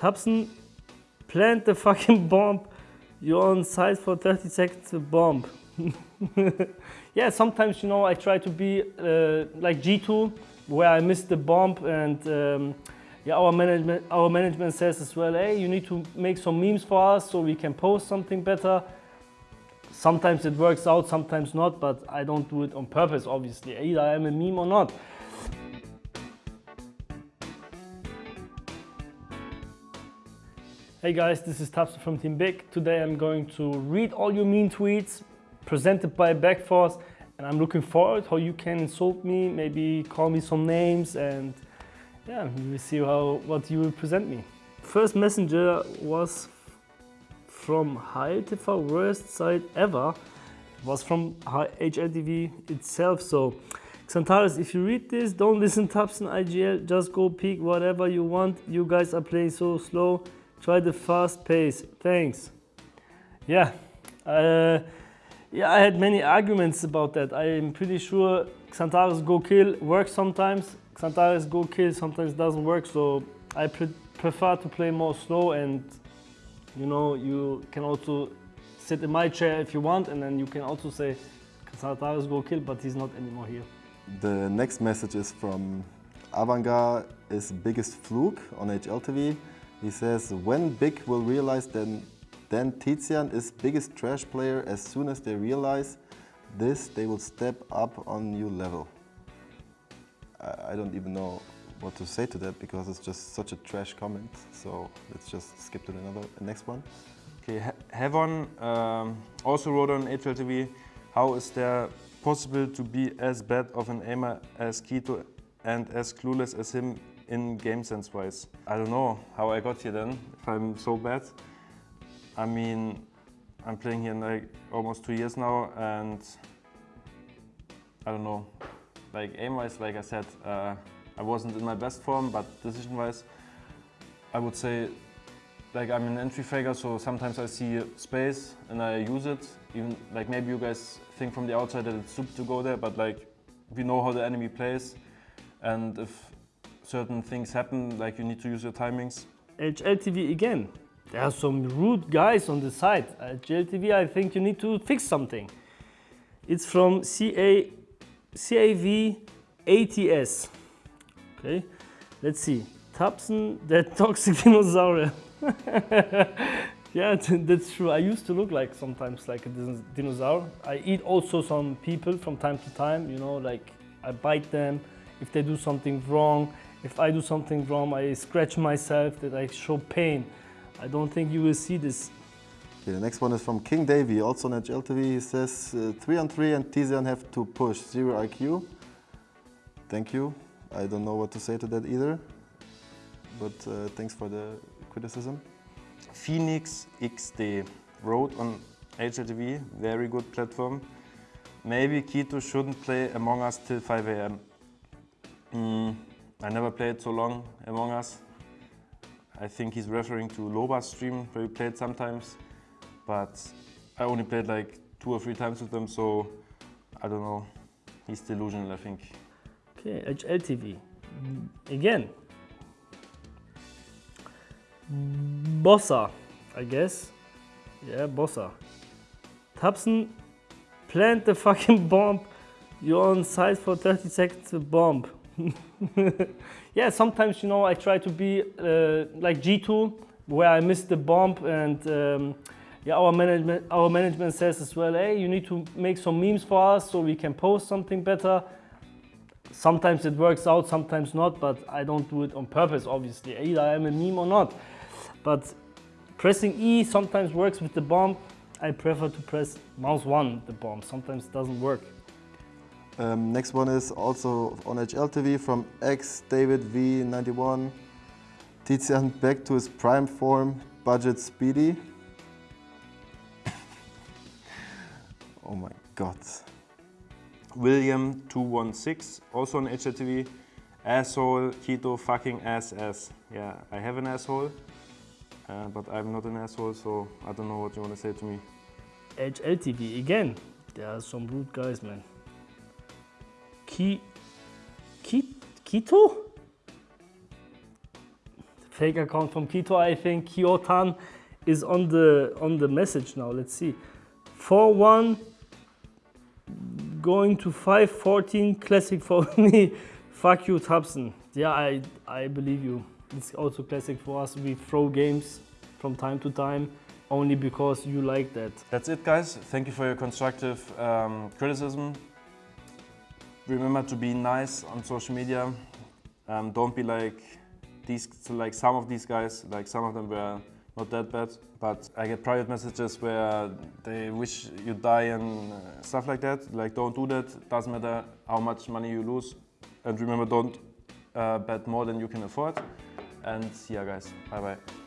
tabseN, plant the fucking bomb. You're on site for 30 seconds to bomb. yeah, sometimes, you know, I try to be uh, like G2, where I missed the bomb and um, yeah, our management, our management says as well, hey, you need to make some memes for us so we can post something better. Sometimes it works out, sometimes not, but I don't do it on purpose, obviously. Either I'm a meme or not. Hey guys, this is tabseN from Team Big. Today I'm going to read all your mean tweets presented by Backforce and I'm looking forward how you can insult me, maybe call me some names and yeah, we will see how what you will present me. First messenger was from HLTV worst site ever. It was from HLTV itself, so Xantares, if you read this, don't listen to tabseN IGL, just go peek whatever you want. You guys are playing so slow. Try the fast pace. Thanks. Yeah. Uh, yeah, I had many arguments about that. I'm pretty sure Xantares Go Kill works sometimes. Xantares Go Kill sometimes doesn't work, so I pre prefer to play more slow and you know, you can also sit in my chair if you want and then you can also say Xantares Go Kill, but he's not anymore here. The next message is from Avangar is biggest fluke on HLTV. He says, when Big will realize then, then Tizian is biggest trash player as soon as they realize this, they will step up on new level. I don't even know what to say to that because it's just such a trash comment. So let's just skip to another next one. Okay, Heaven um, also wrote on HLTV, how is there possible to be as bad of an aimer as k1to and as clueless as him in game sense wise. I don't know how I got here then, if I'm so bad. I mean, I'm playing here like almost two years now and I don't know, like aim wise, like I said, uh, I wasn't in my best form, but decision wise, I would say like I'm an entry faker, so sometimes I see space and I use it. Even like maybe you guys think from the outside that it's stupid to go there, but like we know how the enemy plays and if certain things happen, like you need to use your timings. HLTV again. There are some rude guys on the side. HLTV, I think you need to fix something. It's from CA, CAV ATS. Okay, let's see. tabseN, that toxic dinosaur. yeah, that's true. I used to look like sometimes like a dinosaur. I eat also some people from time to time, you know, like I bite them if they do something wrong. If I do something wrong, I scratch myself, that I show pain. I don't think you will see this. Okay, the next one is from King Davy, also on HLTV. He says, uh, 3 on 3 and Tizian have to push, 0 IQ. Thank you. I don't know what to say to that either. But uh, thanks for the criticism. Phoenix XD wrote on HLTV, very good platform. Maybe k1to shouldn't play Among Us till 5 a.m. Mm, I never played so long Among Us. I think he's referring to Loba's stream where he played sometimes, but I only played like two or three times with them, so I don't know. He's delusional, I think. Okay, HLTV. Mm, again. Bossa, I guess. Yeah, Bossa. tabseN, plant the fucking bomb. You're on site for 30 seconds to bomb. yeah, sometimes, you know, I try to be uh, like G2, where I missed the bomb and um, yeah, our management, our management says as well, hey, you need to make some memes for us so we can post something better. Sometimes it works out, sometimes not, but I don't do it on purpose, obviously. Either I'm a meme or not. But pressing E sometimes works with the bomb. I prefer to press mouse 1, the bomb. Sometimes doesn't work. Um, next one is also on HLTV from X David V91. Tizian back to his prime form, budget speedy. oh my god. William 216, also on HLTV. Asshole, k1to, fucking ass ass. Yeah, I have an asshole, uh, but I'm not an asshole, so I don't know what you want to say to me. HLTV again. There are some rude guys, man. Ki, Ki, k1to? fake account from Kito, I think Kyotan is on the on the message now. Let's see. 4-1 going to 5-14 classic for me. Fuck you, tabseN. Yeah, I I believe you. It's also classic for us. We throw games from time to time only because you like that. That's it, guys. Thank you for your constructive um, criticism. Remember to be nice on social media. Um, don't be like these, like some of these guys. Like some of them were not that bad, but I get private messages where they wish you die and uh, stuff like that. Like don't do that. Doesn't matter how much money you lose. And remember, don't uh, bet more than you can afford. And see yeah, guys, bye bye.